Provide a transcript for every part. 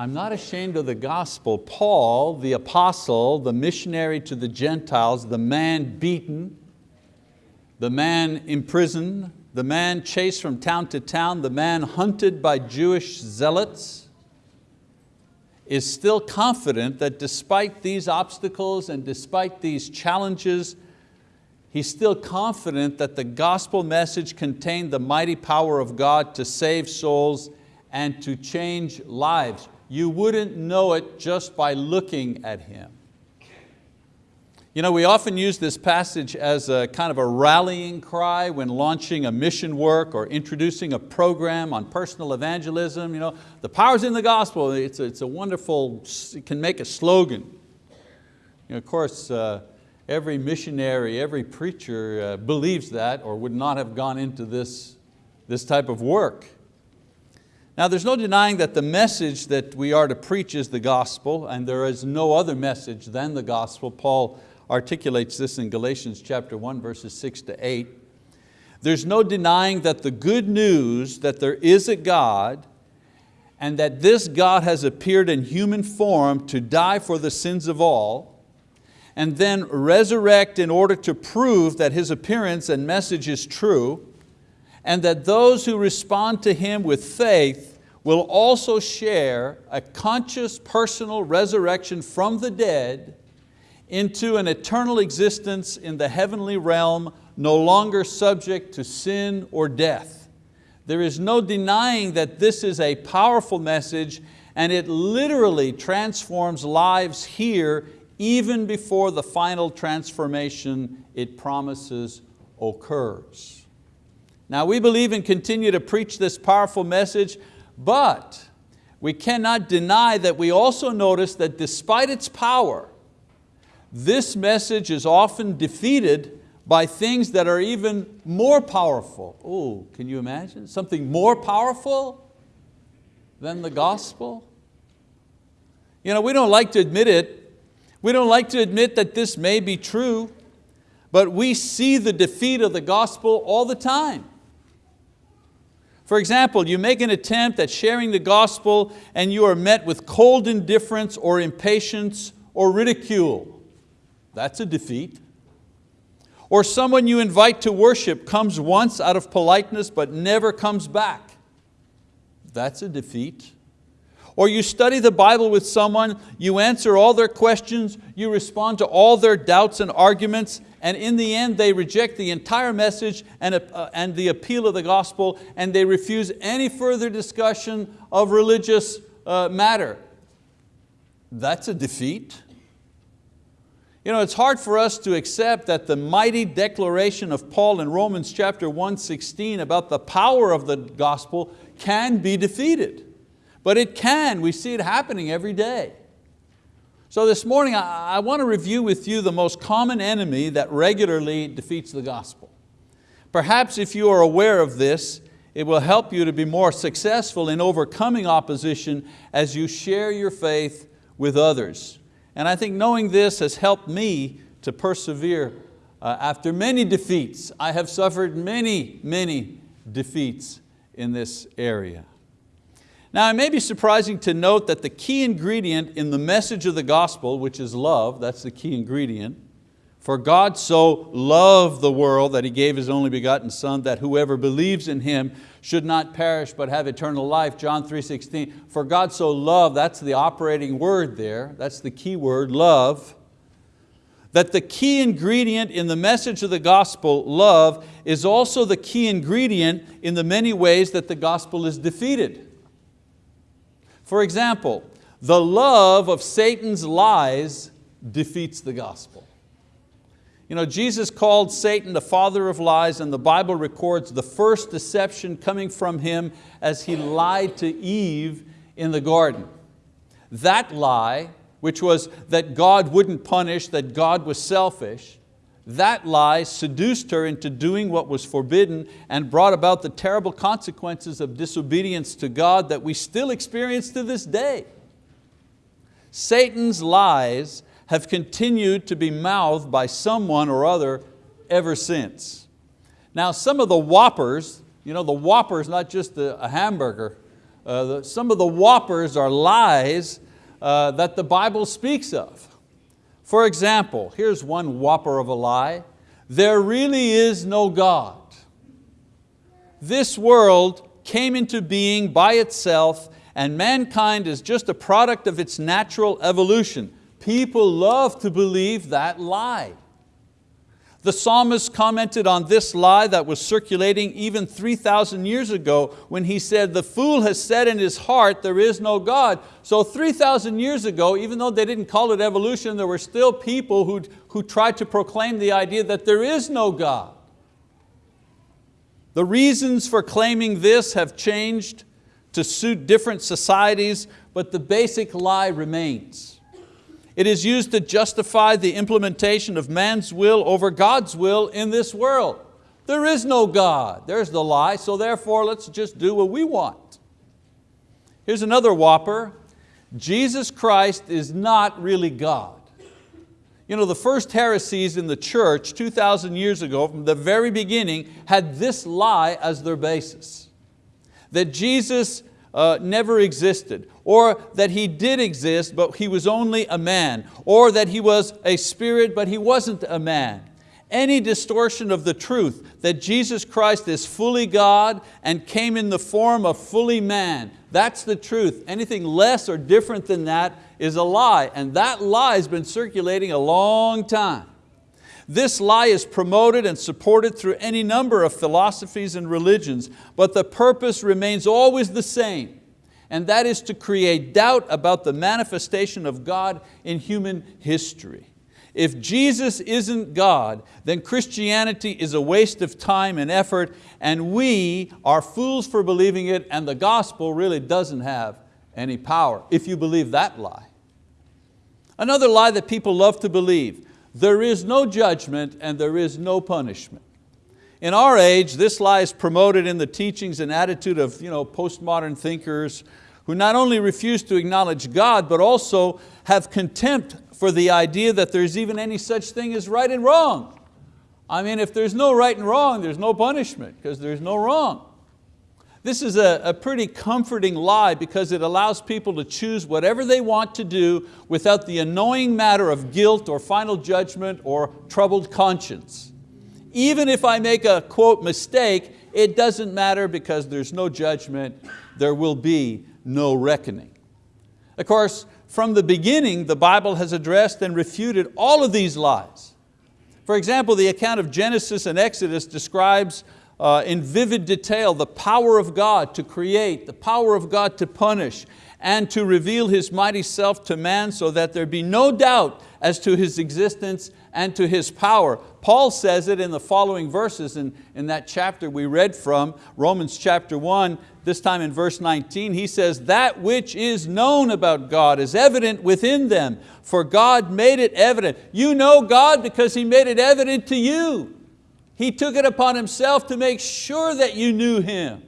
I'm not ashamed of the gospel. Paul, the apostle, the missionary to the Gentiles, the man beaten, the man imprisoned, the man chased from town to town, the man hunted by Jewish zealots, is still confident that despite these obstacles and despite these challenges, he's still confident that the gospel message contained the mighty power of God to save souls and to change lives. You wouldn't know it just by looking at him. You know, we often use this passage as a kind of a rallying cry when launching a mission work or introducing a program on personal evangelism. You know, the power's in the gospel. It's a, it's a wonderful, it can make a slogan. You know, of course, uh, every missionary, every preacher uh, believes that or would not have gone into this, this type of work. Now there's no denying that the message that we are to preach is the gospel and there is no other message than the gospel. Paul articulates this in Galatians chapter 1 verses 6 to 8. There's no denying that the good news that there is a God and that this God has appeared in human form to die for the sins of all and then resurrect in order to prove that His appearance and message is true and that those who respond to Him with faith will also share a conscious personal resurrection from the dead into an eternal existence in the heavenly realm, no longer subject to sin or death. There is no denying that this is a powerful message and it literally transforms lives here even before the final transformation it promises occurs. Now we believe and continue to preach this powerful message, but we cannot deny that we also notice that despite its power, this message is often defeated by things that are even more powerful. Oh, can you imagine? Something more powerful than the gospel? You know, we don't like to admit it. We don't like to admit that this may be true, but we see the defeat of the gospel all the time. For example, you make an attempt at sharing the gospel and you are met with cold indifference or impatience or ridicule. That's a defeat. Or someone you invite to worship comes once out of politeness but never comes back. That's a defeat. Or you study the Bible with someone, you answer all their questions, you respond to all their doubts and arguments, and in the end they reject the entire message and, uh, and the appeal of the gospel and they refuse any further discussion of religious uh, matter. That's a defeat. You know, it's hard for us to accept that the mighty declaration of Paul in Romans chapter 1:16 about the power of the gospel can be defeated. But it can, we see it happening every day. So this morning I, want to review with you the most common enemy that regularly defeats the gospel. Perhaps if you are aware of this, it will help you to be more successful in overcoming opposition as you share your faith with others. And I think knowing this has helped me to persevere uh, after many defeats. I have suffered many, many defeats in this area. Now it may be surprising to note that the key ingredient in the message of the gospel, which is love, that's the key ingredient, for God so loved the world that He gave His only begotten Son that whoever believes in Him should not perish but have eternal life, John 3.16. For God so loved, that's the operating word there, that's the key word, love, that the key ingredient in the message of the gospel, love, is also the key ingredient in the many ways that the gospel is defeated. For example, the love of Satan's lies defeats the gospel. You know, Jesus called Satan the father of lies and the Bible records the first deception coming from him as he lied to Eve in the garden. That lie, which was that God wouldn't punish, that God was selfish, that lie seduced her into doing what was forbidden and brought about the terrible consequences of disobedience to God that we still experience to this day. Satan's lies have continued to be mouthed by someone or other ever since. Now some of the whoppers, you know, the whopper is not just a, hamburger, uh, the, some of the whoppers are lies uh, that the Bible speaks of. For example, here's one whopper of a lie. There really is no God. This world came into being by itself and mankind is just a product of its natural evolution. People love to believe that lie. The psalmist commented on this lie that was circulating even 3,000 years ago when he said, the fool has said in his heart, there is no God. So 3,000 years ago, even though they didn't call it evolution, there were still people who, who tried to proclaim the idea that there is no God. The reasons for claiming this have changed to suit different societies, but the basic lie remains. It is used to justify the implementation of man's will over God's will in this world. There is no God, there's the lie, so therefore let's just do what we want. Here's another whopper. Jesus Christ is not really God. You know, the first heresies in the church 2,000 years ago, from the very beginning, had this lie as their basis. That Jesus uh, never existed, or that He did exist but He was only a man, or that He was a spirit but He wasn't a man. Any distortion of the truth that Jesus Christ is fully God and came in the form of fully man, that's the truth. Anything less or different than that is a lie, and that lie has been circulating a long time. This lie is promoted and supported through any number of philosophies and religions, but the purpose remains always the same, and that is to create doubt about the manifestation of God in human history. If Jesus isn't God, then Christianity is a waste of time and effort, and we are fools for believing it, and the gospel really doesn't have any power, if you believe that lie. Another lie that people love to believe, there is no judgment and there is no punishment. In our age, this lie is promoted in the teachings and attitude of you know, postmodern thinkers who not only refuse to acknowledge God, but also have contempt for the idea that there's even any such thing as right and wrong. I mean, if there's no right and wrong, there's no punishment because there's no wrong. This is a, a, pretty comforting lie because it allows people to choose whatever they want to do without the annoying matter of guilt or final judgment or troubled conscience. Even if I make a quote mistake, it doesn't matter because there's no judgment, there will be no reckoning. Of course, from the beginning, the Bible has addressed and refuted all of these lies. For example, the account of Genesis and Exodus describes uh, in vivid detail the power of God to create, the power of God to punish, and to reveal His mighty self to man so that there be no doubt as to His existence and to His power. Paul says it in the following verses in, in that chapter we read from, Romans chapter 1, this time in verse 19, he says, that which is known about God is evident within them, for God made it evident. You know God because He made it evident to you. He took it upon Himself to make sure that you knew Him.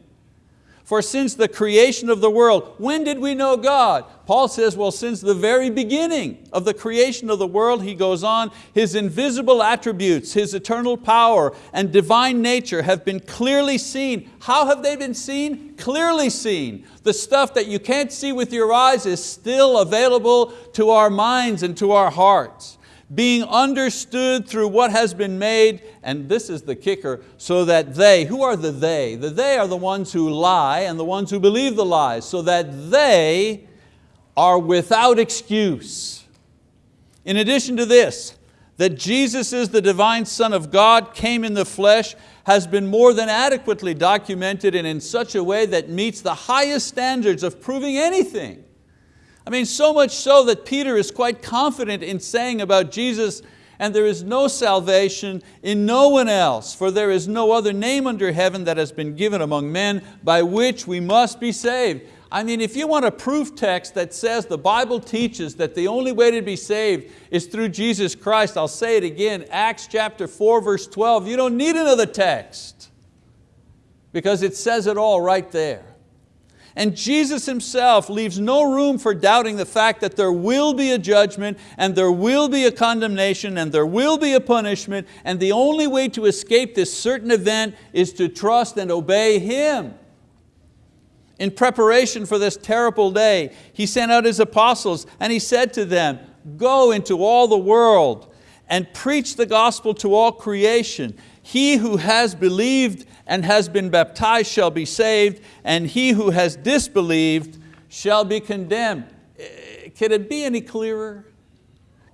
For since the creation of the world, when did we know God? Paul says, well, since the very beginning of the creation of the world, he goes on, His invisible attributes, His eternal power and divine nature have been clearly seen. How have they been seen? Clearly seen. The stuff that you can't see with your eyes is still available to our minds and to our hearts being understood through what has been made, and this is the kicker, so that they, who are the they? The they are the ones who lie and the ones who believe the lies, so that they are without excuse. In addition to this, that Jesus is the divine Son of God, came in the flesh, has been more than adequately documented and in such a way that meets the highest standards of proving anything. I mean, so much so that Peter is quite confident in saying about Jesus, and there is no salvation in no one else, for there is no other name under heaven that has been given among men by which we must be saved. I mean, if you want a proof text that says the Bible teaches that the only way to be saved is through Jesus Christ, I'll say it again, Acts chapter 4, verse 12, you don't need another text because it says it all right there. And Jesus Himself leaves no room for doubting the fact that there will be a judgment and there will be a condemnation and there will be a punishment and the only way to escape this certain event is to trust and obey Him. in preparation for this terrible day, He sent out His apostles and He said to them, go into all the world and preach the gospel to all creation. He who has believed and has been baptized shall be saved, and he who has disbelieved shall be condemned. Eh, can it be any clearer?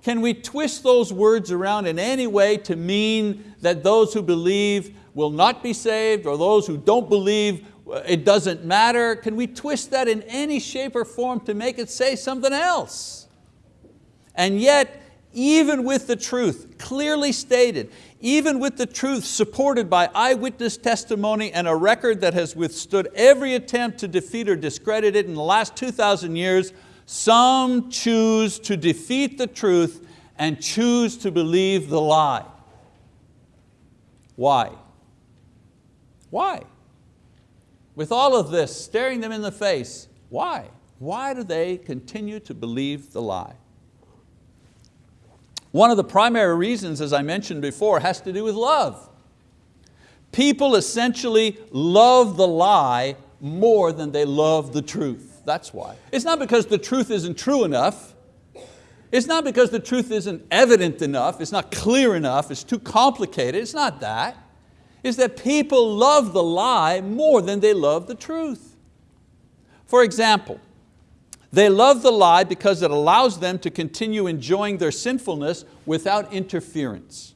Can we twist those words around in any way to mean that those who believe will not be saved or those who don't believe uh, it doesn't matter? Can we twist that in any shape or form to make it say something else? And yet, even with the truth clearly stated, even with the truth supported by eyewitness testimony and a record that has withstood every attempt to defeat or discredit it in the last 2,000 years, some choose to defeat the truth and choose to believe the lie. Why? Why? With all of this staring them in the face, why? Why do they continue to believe the lie? One of the primary reasons, as I mentioned before, has to do with love. People essentially love the lie more than they love the truth. That's why. It's not because the truth isn't true enough. It's not because the truth isn't evident enough, it's not clear enough, it's too complicated, it's not that. It's that people love the lie more than they love the truth. For example, they love the lie because it allows them to continue enjoying their sinfulness without interference.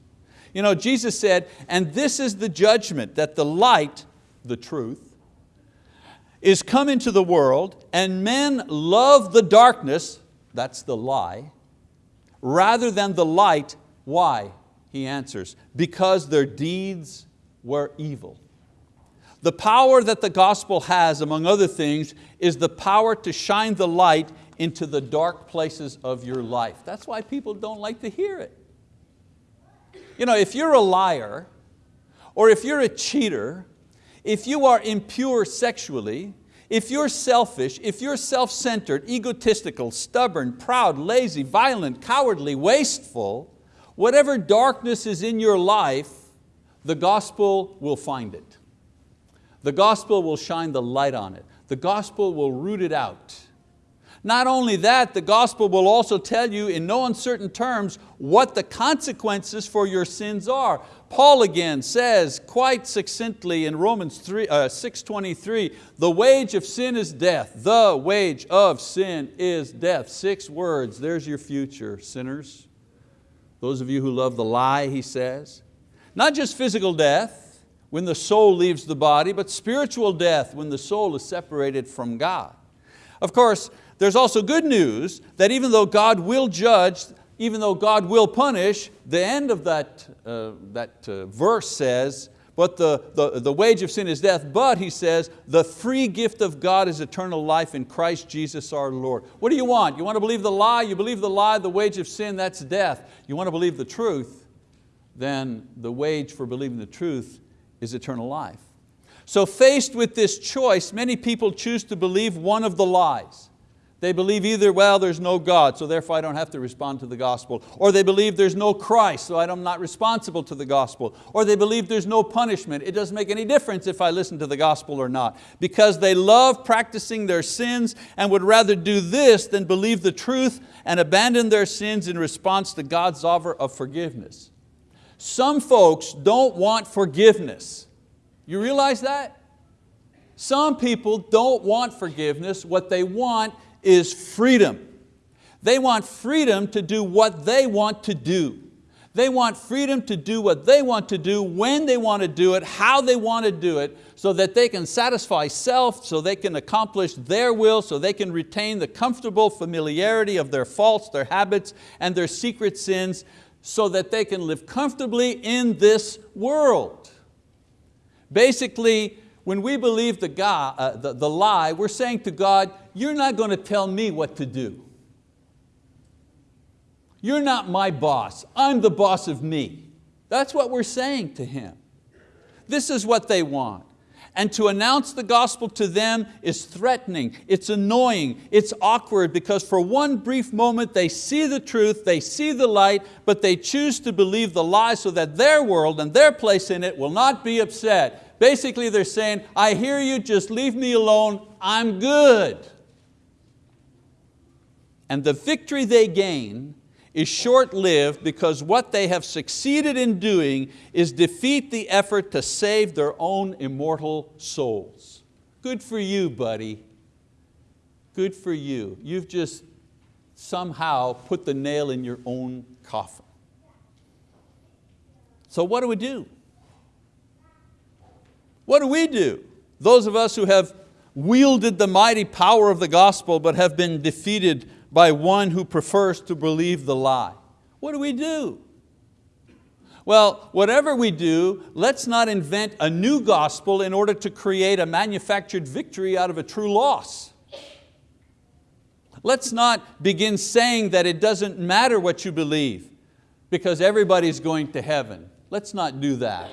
You know, Jesus said, and this is the judgment, that the light, the truth, is come into the world and men love the darkness, that's the lie, rather than the light. Why? He answers, because their deeds were evil. The power that the gospel has, among other things, is the power to shine the light into the dark places of your life. That's why people don't like to hear it. You know, if you're a liar, or if you're a cheater, if you are impure sexually, if you're selfish, if you're self-centered, egotistical, stubborn, proud, lazy, violent, cowardly, wasteful, whatever darkness is in your life, the gospel will find it. The gospel will shine the light on it. The gospel will root it out. Not only that, the gospel will also tell you in no uncertain terms what the consequences for your sins are. Paul again says quite succinctly in Romans 3, uh, 6.23, the wage of sin is death. The wage of sin is death. Six words, there's your future, sinners. Those of you who love the lie, he says. Not just physical death, when the soul leaves the body, but spiritual death when the soul is separated from God. Of course, there's also good news that even though God will judge, even though God will punish, the end of that, uh, that uh, verse says, but the, the, the wage of sin is death, but he says, the free gift of God is eternal life in Christ Jesus our Lord. What do you want? You want to believe the lie? You believe the lie, the wage of sin, that's death. You want to believe the truth? Then the wage for believing the truth is eternal life. So faced with this choice, many people choose to believe one of the lies. They believe either, well, there's no God, so therefore I don't have to respond to the gospel. Or they believe there's no Christ, so I'm not responsible to the gospel. Or they believe there's no punishment. It doesn't make any difference if I listen to the gospel or not. Because they love practicing their sins and would rather do this than believe the truth and abandon their sins in response to God's offer of forgiveness. Some folks don't want forgiveness. You realize that? Some people don't want forgiveness. What they want is freedom. They want freedom to do what they want to do. They want freedom to do what they want to do, when they want to do it, how they want to do it, so that they can satisfy self, so they can accomplish their will, so they can retain the comfortable familiarity of their faults, their habits, and their secret sins, so that they can live comfortably in this world. Basically, when we believe the, uh, the, the lie, we're saying to God, you're not going to tell me what to do. You're not my boss, I'm the boss of me. That's what we're saying to Him. This is what they want and to announce the gospel to them is threatening, it's annoying, it's awkward because for one brief moment they see the truth, they see the light, but they choose to believe the lie so that their world and their place in it will not be upset. Basically they're saying, I hear you, just leave me alone, I'm good. And the victory they gain is short-lived because what they have succeeded in doing is defeat the effort to save their own immortal souls. Good for you, buddy. Good for you. You've just somehow put the nail in your own coffin. So what do we do? What do we do? Those of us who have wielded the mighty power of the gospel but have been defeated by one who prefers to believe the lie. What do we do? Well, whatever we do, let's not invent a new gospel in order to create a manufactured victory out of a true loss. Let's not begin saying that it doesn't matter what you believe because everybody's going to heaven. Let's not do that.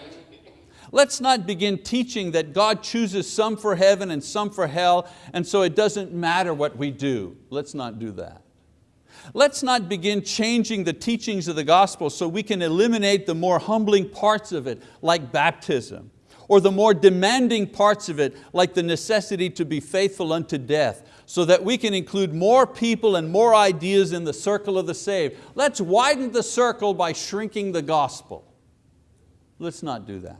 Let's not begin teaching that God chooses some for heaven and some for hell, and so it doesn't matter what we do. Let's not do that. Let's not begin changing the teachings of the gospel so we can eliminate the more humbling parts of it, like baptism, or the more demanding parts of it, like the necessity to be faithful unto death, so that we can include more people and more ideas in the circle of the saved. Let's widen the circle by shrinking the gospel. Let's not do that.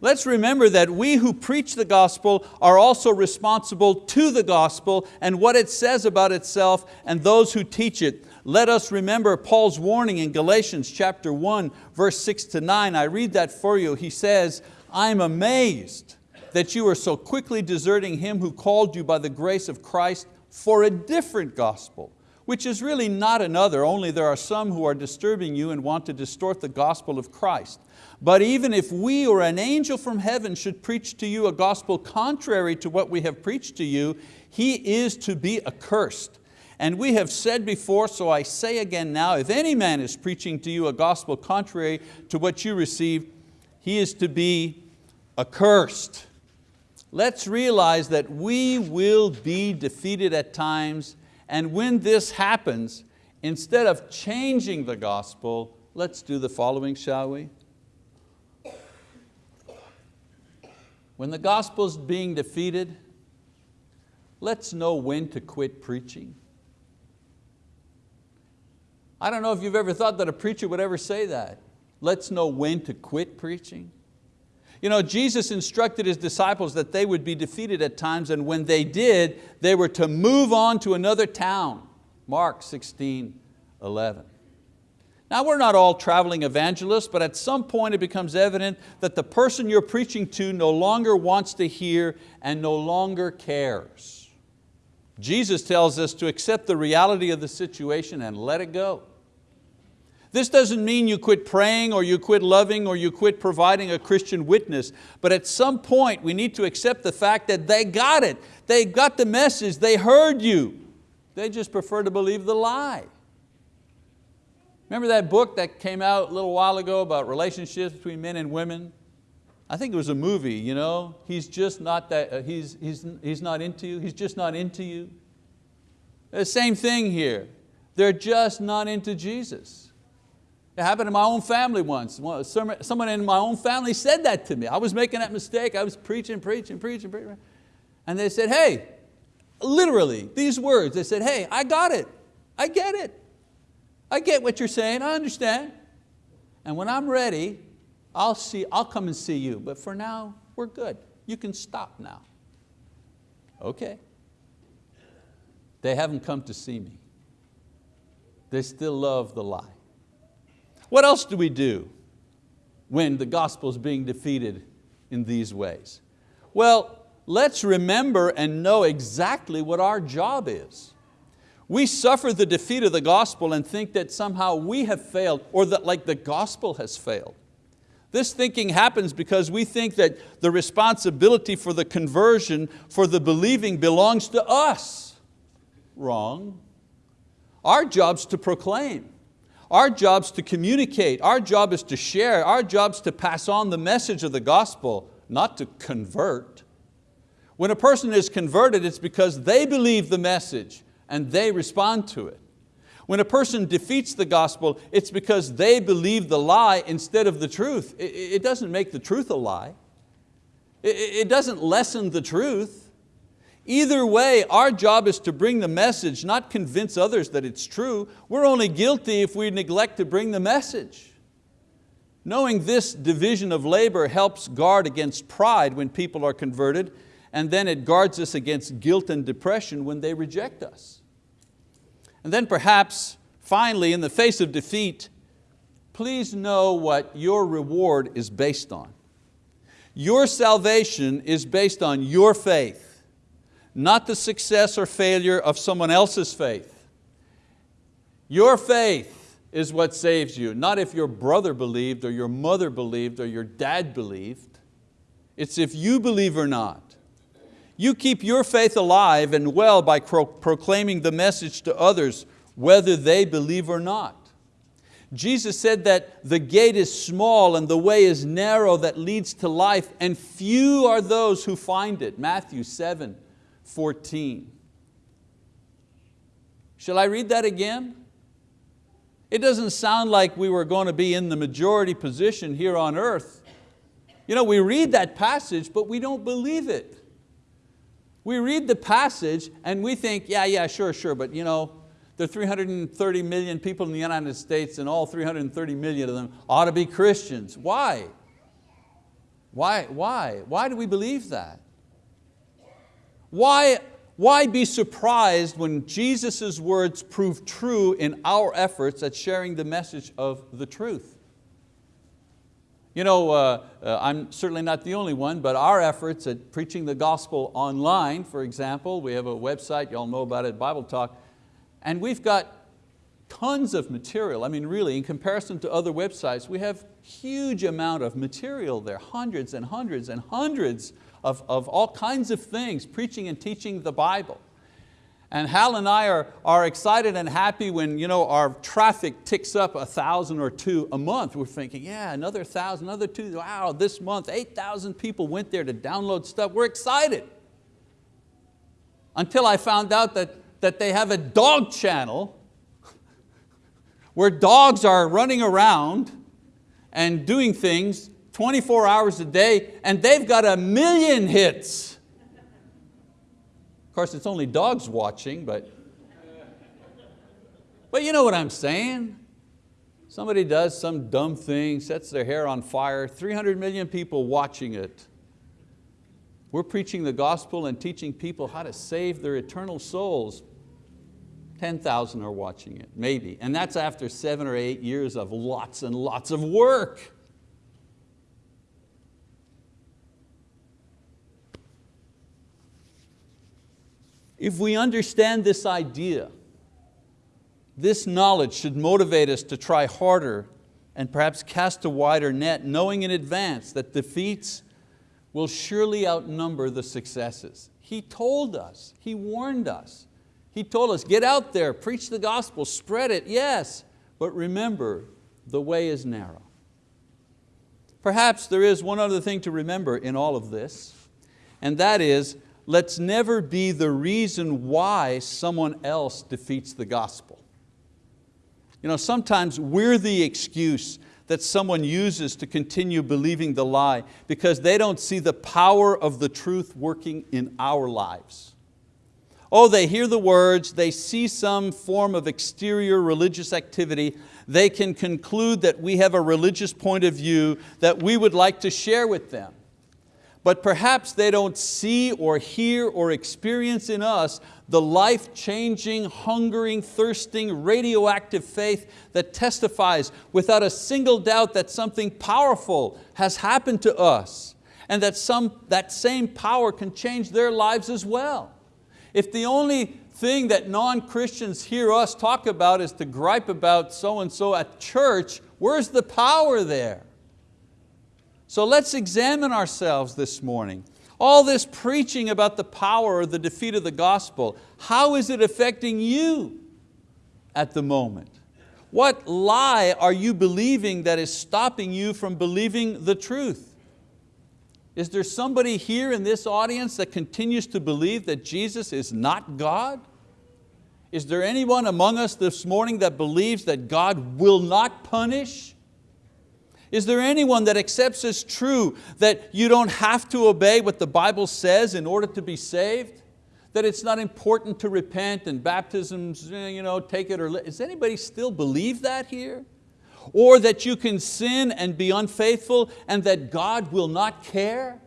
Let's remember that we who preach the gospel are also responsible to the gospel and what it says about itself and those who teach it. Let us remember Paul's warning in Galatians chapter 1, verse 6 to 9. I read that for you. He says, I'm amazed that you are so quickly deserting Him who called you by the grace of Christ for a different gospel, which is really not another, only there are some who are disturbing you and want to distort the gospel of Christ. But even if we or an angel from heaven should preach to you a gospel contrary to what we have preached to you, he is to be accursed. And we have said before, so I say again now, if any man is preaching to you a gospel contrary to what you received, he is to be accursed. Let's realize that we will be defeated at times, and when this happens, instead of changing the gospel, let's do the following, shall we? When the gospel's being defeated, let's know when to quit preaching. I don't know if you've ever thought that a preacher would ever say that. Let's know when to quit preaching. You know, Jesus instructed His disciples that they would be defeated at times and when they did, they were to move on to another town. Mark 16, 11. Now we're not all traveling evangelists, but at some point it becomes evident that the person you're preaching to no longer wants to hear and no longer cares. Jesus tells us to accept the reality of the situation and let it go. This doesn't mean you quit praying or you quit loving or you quit providing a Christian witness, but at some point we need to accept the fact that they got it. They got the message, they heard you. They just prefer to believe the lie. Remember that book that came out a little while ago about relationships between men and women? I think it was a movie, you know? He's just not that, uh, he's, he's, he's not into you, he's just not into you. The same thing here. They're just not into Jesus. It happened in my own family once. Someone in my own family said that to me. I was making that mistake. I was preaching, preaching, preaching, preaching. And they said, hey, literally, these words, they said, hey, I got it. I get it. I get what you're saying, I understand. And when I'm ready, I'll, see, I'll come and see you. But for now, we're good. You can stop now. Okay. They haven't come to see me. They still love the lie. What else do we do when the gospel is being defeated in these ways? Well, let's remember and know exactly what our job is. We suffer the defeat of the gospel and think that somehow we have failed or that like the gospel has failed. This thinking happens because we think that the responsibility for the conversion, for the believing belongs to us. Wrong. Our job's to proclaim. Our job's to communicate. Our job is to share. Our job's to pass on the message of the gospel, not to convert. When a person is converted, it's because they believe the message and they respond to it. When a person defeats the gospel, it's because they believe the lie instead of the truth. It doesn't make the truth a lie. It doesn't lessen the truth. Either way, our job is to bring the message, not convince others that it's true. We're only guilty if we neglect to bring the message. Knowing this division of labor helps guard against pride when people are converted, and then it guards us against guilt and depression when they reject us. And then perhaps, finally, in the face of defeat, please know what your reward is based on. Your salvation is based on your faith, not the success or failure of someone else's faith. Your faith is what saves you, not if your brother believed or your mother believed or your dad believed. It's if you believe or not. You keep your faith alive and well by proclaiming the message to others, whether they believe or not. Jesus said that the gate is small and the way is narrow that leads to life and few are those who find it. Matthew 7, 14. Shall I read that again? It doesn't sound like we were going to be in the majority position here on earth. You know, we read that passage, but we don't believe it. We read the passage and we think, yeah, yeah, sure, sure, but you know, there are 330 million people in the United States and all 330 million of them ought to be Christians. Why? Why, why? Why do we believe that? Why, why be surprised when Jesus' words prove true in our efforts at sharing the message of the truth? You know, uh, uh, I'm certainly not the only one, but our efforts at preaching the gospel online, for example, we have a website, you all know about it, Bible Talk, and we've got tons of material. I mean, really, in comparison to other websites, we have huge amount of material there, hundreds and hundreds and hundreds of, of all kinds of things, preaching and teaching the Bible. And Hal and I are, are excited and happy when you know, our traffic ticks up a thousand or two a month. We're thinking, yeah, another thousand, another two, wow, this month 8,000 people went there to download stuff. We're excited. Until I found out that, that they have a dog channel where dogs are running around and doing things 24 hours a day and they've got a million hits Of course, it's only dogs watching, but, but you know what I'm saying. Somebody does some dumb thing, sets their hair on fire, 300 million people watching it. We're preaching the gospel and teaching people how to save their eternal souls. 10,000 are watching it, maybe. And that's after seven or eight years of lots and lots of work. If we understand this idea, this knowledge should motivate us to try harder and perhaps cast a wider net, knowing in advance that defeats will surely outnumber the successes. He told us, He warned us. He told us, get out there, preach the gospel, spread it, yes, but remember, the way is narrow. Perhaps there is one other thing to remember in all of this, and that is let's never be the reason why someone else defeats the gospel. You know, sometimes we're the excuse that someone uses to continue believing the lie because they don't see the power of the truth working in our lives. Oh, they hear the words, they see some form of exterior religious activity, they can conclude that we have a religious point of view that we would like to share with them but perhaps they don't see or hear or experience in us the life-changing, hungering, thirsting, radioactive faith that testifies without a single doubt that something powerful has happened to us and that some, that same power can change their lives as well. If the only thing that non-Christians hear us talk about is to gripe about so-and-so at church, where's the power there? So let's examine ourselves this morning. All this preaching about the power or the defeat of the gospel, how is it affecting you at the moment? What lie are you believing that is stopping you from believing the truth? Is there somebody here in this audience that continues to believe that Jesus is not God? Is there anyone among us this morning that believes that God will not punish? Is there anyone that accepts as true that you don't have to obey what the Bible says in order to be saved? That it's not important to repent and baptisms, eh, you know, take it or let, does anybody still believe that here? Or that you can sin and be unfaithful and that God will not care?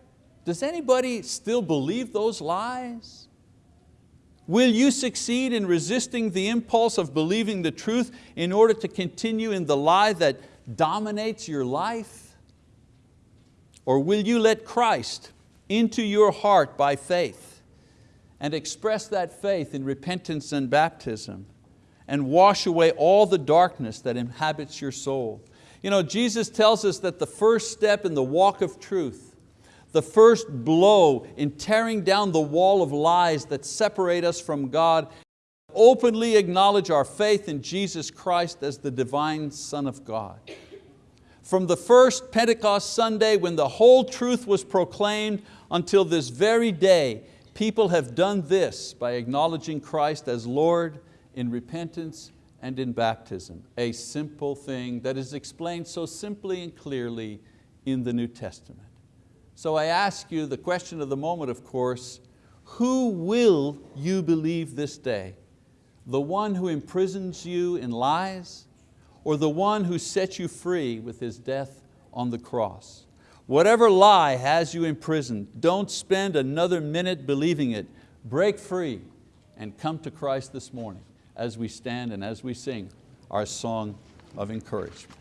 Does anybody still believe those lies? Will you succeed in resisting the impulse of believing the truth in order to continue in the lie that dominates your life? Or will you let Christ into your heart by faith and express that faith in repentance and baptism and wash away all the darkness that inhabits your soul? You know, Jesus tells us that the first step in the walk of truth the first blow in tearing down the wall of lies that separate us from God, openly acknowledge our faith in Jesus Christ as the divine Son of God. From the first Pentecost Sunday when the whole truth was proclaimed until this very day, people have done this by acknowledging Christ as Lord in repentance and in baptism, a simple thing that is explained so simply and clearly in the New Testament. So I ask you the question of the moment, of course, who will you believe this day? The one who imprisons you in lies or the one who sets you free with His death on the cross? Whatever lie has you imprisoned, don't spend another minute believing it. Break free and come to Christ this morning as we stand and as we sing our song of encouragement.